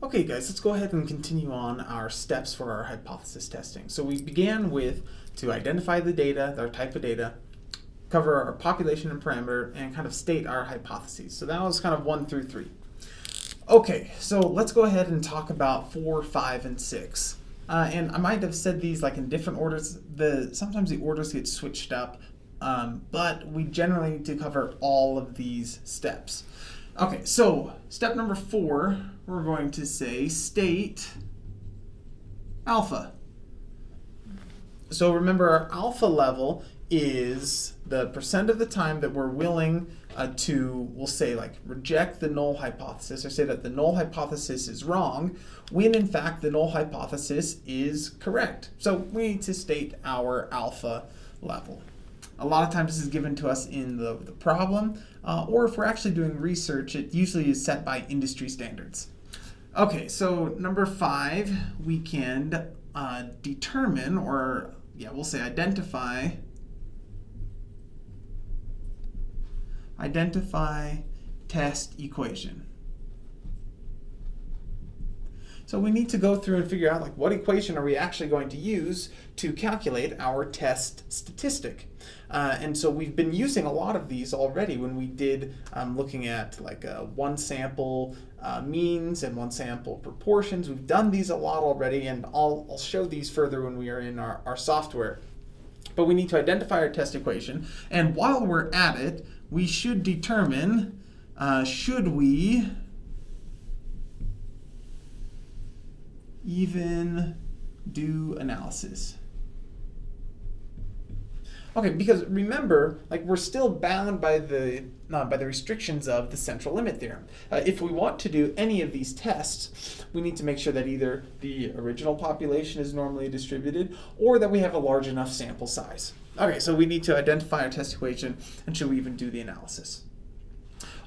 Okay guys, let's go ahead and continue on our steps for our hypothesis testing. So we began with to identify the data, our type of data, cover our population and parameter, and kind of state our hypotheses. So that was kind of one through three. Okay, so let's go ahead and talk about four, five, and six. Uh, and I might have said these like in different orders. The Sometimes the orders get switched up, um, but we generally need to cover all of these steps. Okay, so step number four, we're going to say state alpha. So remember our alpha level is the percent of the time that we're willing uh, to, we'll say like reject the null hypothesis or say that the null hypothesis is wrong when in fact the null hypothesis is correct. So we need to state our alpha level. A lot of times this is given to us in the, the problem, uh, or if we're actually doing research, it usually is set by industry standards. Okay, so number five, we can uh, determine, or yeah, we'll say identify, identify test equation. So we need to go through and figure out like what equation are we actually going to use to calculate our test statistic. Uh, and so we've been using a lot of these already when we did um, looking at like uh, one sample uh, means and one sample proportions. We've done these a lot already and I'll, I'll show these further when we are in our, our software. But we need to identify our test equation and while we're at it, we should determine uh, should we even do analysis. Okay, because remember, like we're still bound by the uh, by the restrictions of the central limit theorem. Uh, if we want to do any of these tests, we need to make sure that either the original population is normally distributed or that we have a large enough sample size. Okay, so we need to identify our test equation and should we even do the analysis.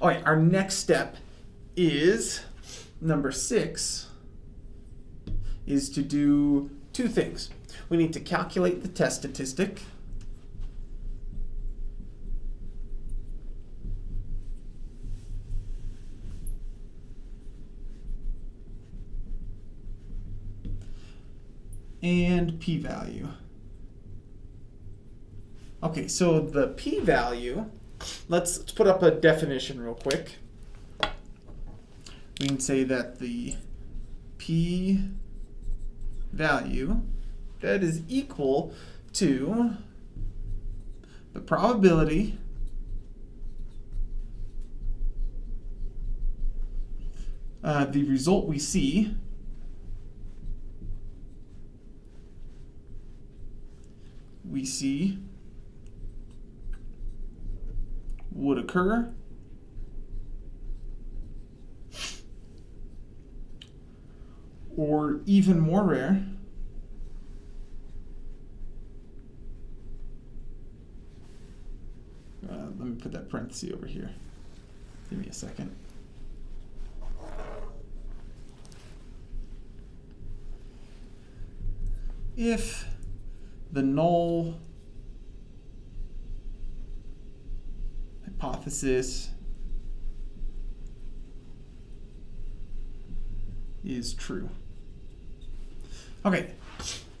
All right, our next step is number six, is to do two things. We need to calculate the test statistic. And p-value. Okay, so the p-value, let's, let's put up a definition real quick. We can say that the p value that is equal to the probability uh, the result we see see would occur or even more rare, uh, let me put that parenthesis over here. Give me a second. If the null hypothesis is true. Okay,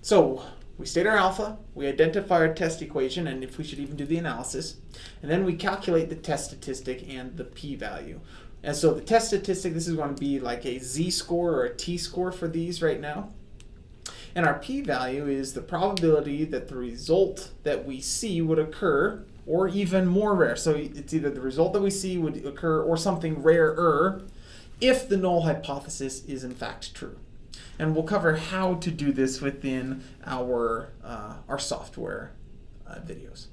so we state our alpha, we identify our test equation, and if we should even do the analysis, and then we calculate the test statistic and the p-value. And so the test statistic, this is going to be like a z-score or a t-score for these right now. And our p-value is the probability that the result that we see would occur, or even more rare. So it's either the result that we see would occur or something rarer if the null hypothesis is in fact true. And we'll cover how to do this within our, uh, our software uh, videos.